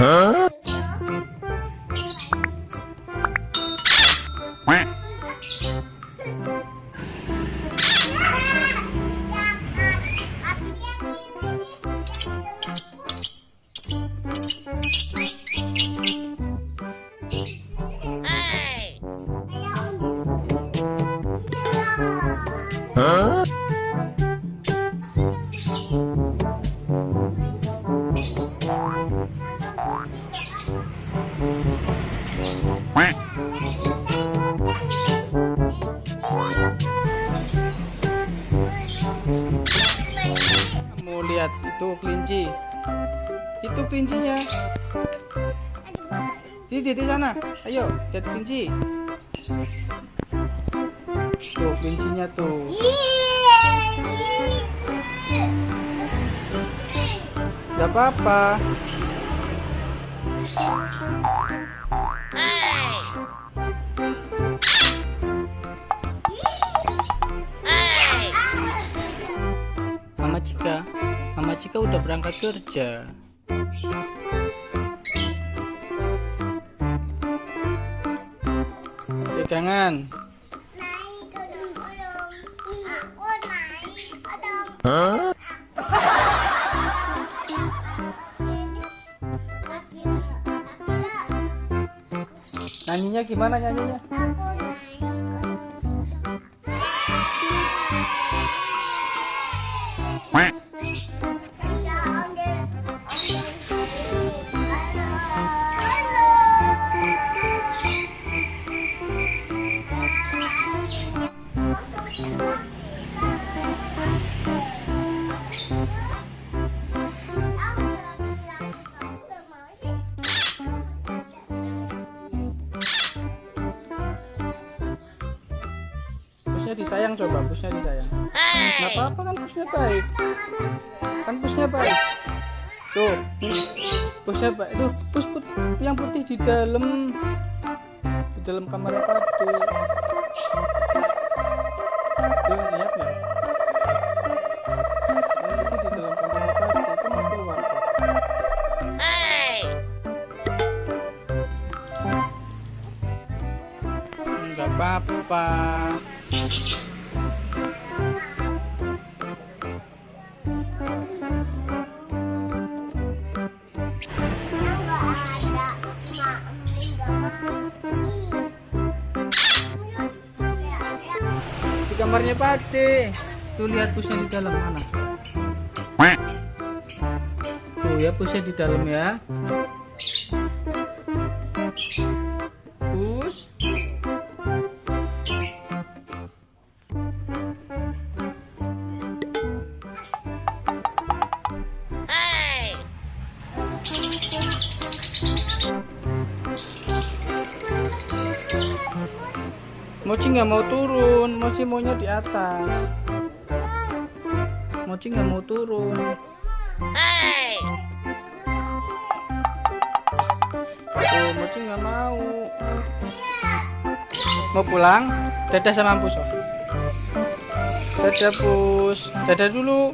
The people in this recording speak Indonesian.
Huh? Mau lihat itu kelinci. Itu kelincinya. Di di sana. Ayo, lihat kelinci. Tuh kelincinya tuh. Gak apa-apa. Mama Cika, Mama Cika udah berangkat kerja. Pegangan. Nyanyinya gimana nyanyinya? Busnya disayang coba, busnya disayang. Nggak apa-apa kan busnya baik. Kan busnya baik. Tuh, busnya baik. Tuh, bus put yang putih di dalam di dalam kamar pade. Tuh, lihat. Nggak apa-apa. Di kamarnya pade. Tuh lihat busnya di dalam mana? Tuh ya busnya di dalam ya. Mochi nggak mau turun, Mochi maunya di atas. Mochi nggak mau turun. Tuh, Mochi nggak mau. Mau pulang? Dadah sama Pus. Dadah Pus. Dadah dulu.